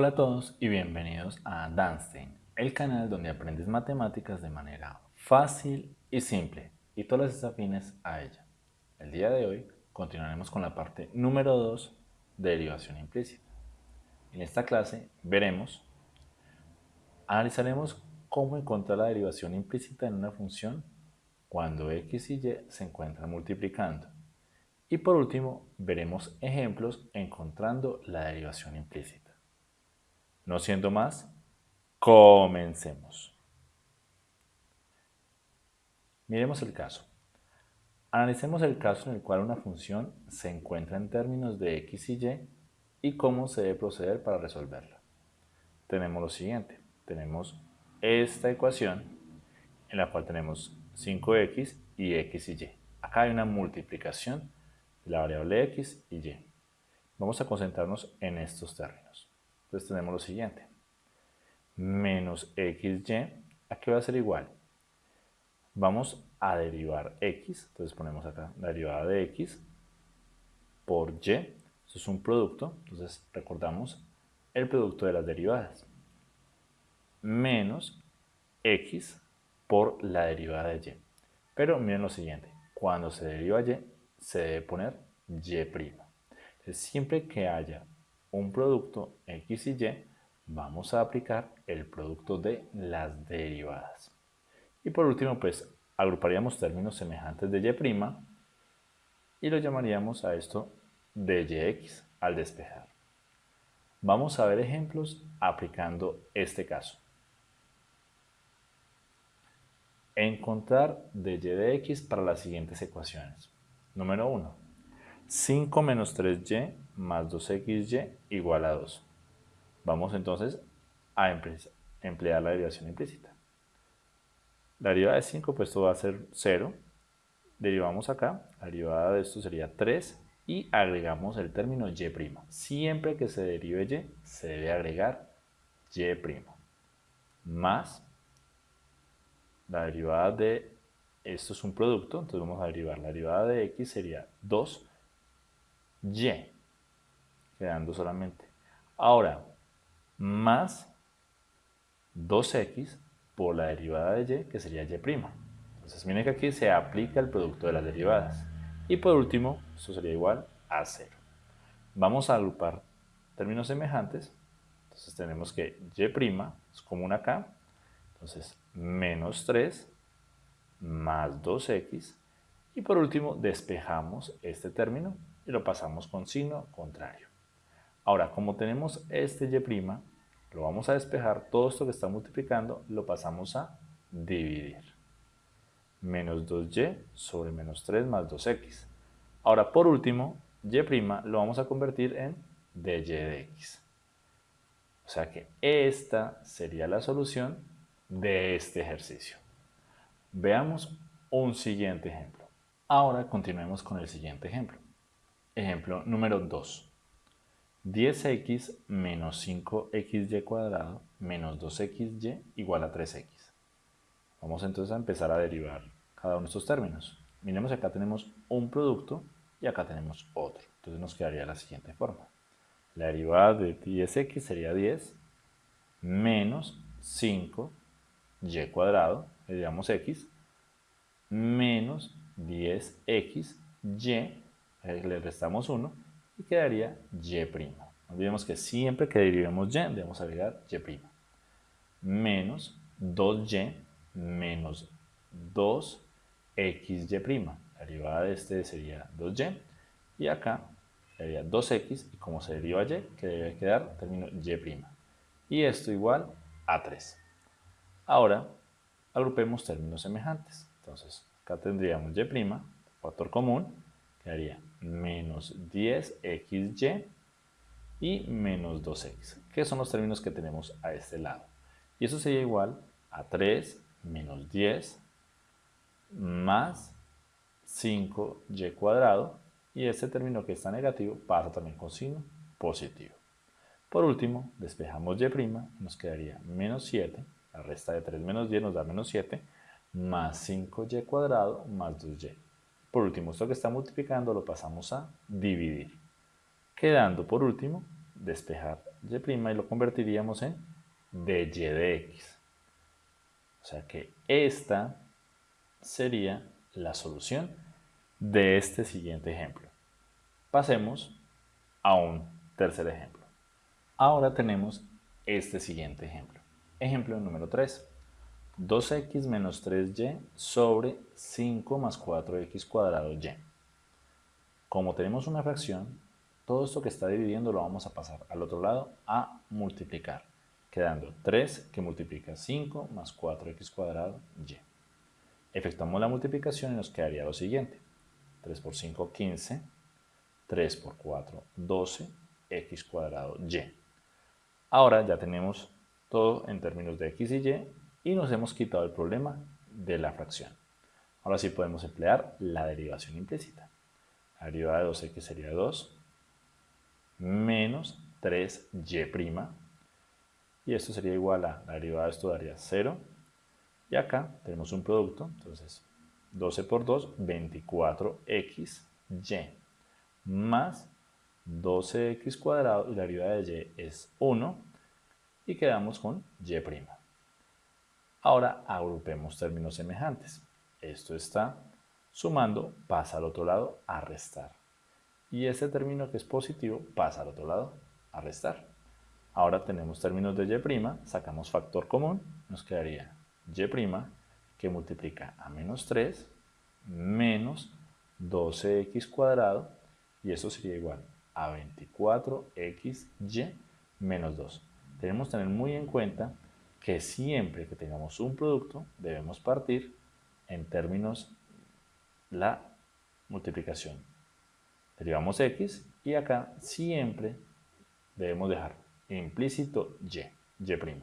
Hola a todos y bienvenidos a Danstein, el canal donde aprendes matemáticas de manera fácil y simple y todas las afines a ella. El día de hoy continuaremos con la parte número 2 de derivación implícita. En esta clase veremos, analizaremos cómo encontrar la derivación implícita en una función cuando x y y se encuentran multiplicando. Y por último, veremos ejemplos encontrando la derivación implícita. No siendo más, comencemos. Miremos el caso. Analicemos el caso en el cual una función se encuentra en términos de x y y y cómo se debe proceder para resolverla. Tenemos lo siguiente. Tenemos esta ecuación en la cual tenemos 5x y x y y. Acá hay una multiplicación de la variable x y y. Vamos a concentrarnos en estos términos. Entonces tenemos lo siguiente. Menos xy, ¿a qué va a ser igual? Vamos a derivar x, entonces ponemos acá la derivada de x por y, eso es un producto, entonces recordamos el producto de las derivadas, menos x por la derivada de y. Pero miren lo siguiente, cuando se deriva y, se debe poner y'. Entonces, siempre que haya un producto x y y, vamos a aplicar el producto de las derivadas. Y por último, pues agruparíamos términos semejantes de y y lo llamaríamos a esto de yx al despejar. Vamos a ver ejemplos aplicando este caso. Encontrar de y de x para las siguientes ecuaciones. Número 1. 5 menos 3y más 2xy igual a 2. Vamos entonces a emplear la derivación implícita. La derivada de 5, pues esto va a ser 0. Derivamos acá, la derivada de esto sería 3 y agregamos el término y'. Siempre que se derive y, se debe agregar y'. Más la derivada de, esto es un producto, entonces vamos a derivar la derivada de x sería 2y quedando solamente. Ahora, más 2x por la derivada de y, que sería y'. Entonces, miren que aquí se aplica el producto de las derivadas. Y por último, esto sería igual a 0. Vamos a agrupar términos semejantes. Entonces tenemos que y' es común acá. Entonces, menos 3 más 2x. Y por último, despejamos este término y lo pasamos con signo contrario. Ahora, como tenemos este y', lo vamos a despejar, todo esto que está multiplicando lo pasamos a dividir. Menos 2y sobre menos 3 más 2x. Ahora, por último, y' lo vamos a convertir en dy de x. O sea que esta sería la solución de este ejercicio. Veamos un siguiente ejemplo. Ahora continuemos con el siguiente ejemplo. Ejemplo número 2. 10x menos 5xy cuadrado menos 2xy igual a 3x. Vamos entonces a empezar a derivar cada uno de estos términos. Miremos acá tenemos un producto y acá tenemos otro. Entonces nos quedaría la siguiente forma. La derivada de 10x sería 10 menos 5y cuadrado, le digamos x, menos 10xy, le restamos 1 y quedaría y'. No olvidemos que siempre que derivemos y debemos agregar y'. Menos 2y menos 2xy'. La derivada de este sería 2y y acá sería 2x y como se deriva y, que debe quedar término y'. Y esto igual a 3. Ahora agrupemos términos semejantes. Entonces acá tendríamos y', factor común, quedaría menos 10xy y menos 2x, que son los términos que tenemos a este lado. Y eso sería igual a 3 menos 10 más 5y cuadrado y este término que está negativo pasa también con signo positivo. Por último, despejamos y' y nos quedaría menos 7, la resta de 3 menos 10 nos da menos 7, más 5y cuadrado más 2y. Por último, esto que está multiplicando lo pasamos a dividir. Quedando por último, despejar y' y lo convertiríamos en dy de x. O sea que esta sería la solución de este siguiente ejemplo. Pasemos a un tercer ejemplo. Ahora tenemos este siguiente ejemplo. Ejemplo número 3. 2x menos 3y sobre 5 más 4x cuadrado y. Como tenemos una fracción, todo esto que está dividiendo lo vamos a pasar al otro lado a multiplicar, quedando 3 que multiplica 5 más 4x cuadrado y. Efectuamos la multiplicación y nos quedaría lo siguiente. 3 por 5, 15. 3 por 4, 12. x cuadrado y. Ahora ya tenemos todo en términos de x y y y nos hemos quitado el problema de la fracción. Ahora sí podemos emplear la derivación implícita. La derivada de 2x sería 2 menos 3y' y esto sería igual a la derivada de esto daría 0 y acá tenemos un producto, entonces 12 por 2, 24xy más 12x cuadrado y la derivada de y es 1 y quedamos con y'. Ahora agrupemos términos semejantes. Esto está sumando, pasa al otro lado a restar. Y este término que es positivo pasa al otro lado a restar. Ahora tenemos términos de y', sacamos factor común, nos quedaría y' que multiplica a menos 3 menos 12x cuadrado y eso sería igual a 24xy menos 2. Tenemos que tener muy en cuenta que siempre que tengamos un producto debemos partir en términos la multiplicación. Derivamos x y acá siempre debemos dejar implícito y, y'.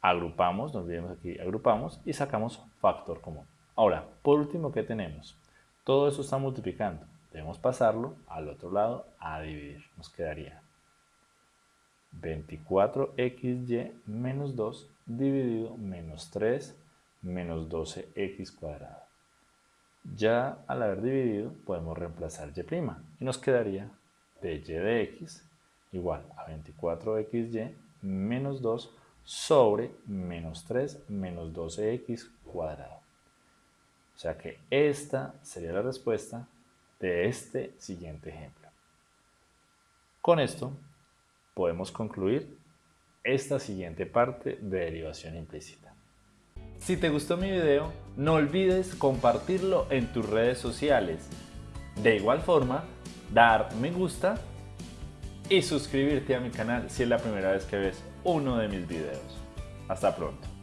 Agrupamos, nos olvidemos aquí, agrupamos y sacamos factor común. Ahora, por último, ¿qué tenemos? Todo eso está multiplicando. Debemos pasarlo al otro lado a dividir. Nos quedaría 24xy menos 2 dividido menos 3 menos 12x cuadrado. Ya al haber dividido podemos reemplazar y' y nos quedaría dy de x igual a 24xy menos 2 sobre menos 3 menos 12x cuadrado. O sea que esta sería la respuesta de este siguiente ejemplo. Con esto podemos concluir esta siguiente parte de derivación implícita. Si te gustó mi video, no olvides compartirlo en tus redes sociales. De igual forma, dar me gusta y suscribirte a mi canal si es la primera vez que ves uno de mis videos. Hasta pronto.